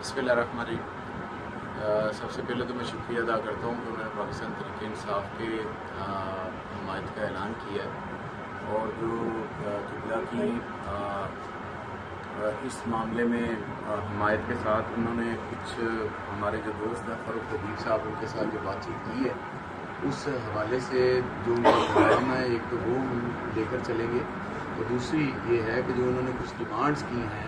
بسم اللہ الرحمن الرحیم۔ سب سے پہلے تو میں شکریہ ادا کرتا ہوں کہ انہوں نے پاکستان تحریک انصاف کے حمایت کا اعلان کیا ہے اور جو قبلہ کی اس معاملے میں حمایت کے ساتھ انہوں نے کچھ ہمارے جو دوست ہیں، فاروق حبیب صاحب، ان کے ساتھ جو بات چیت کی ہے، اس حوالے سے جو ان کا ہے ایک تو وہ ہم لے کر چلیں گے اور دوسری یہ ہے کہ جو انہوں نے کچھ ڈیمانڈس کی ہیں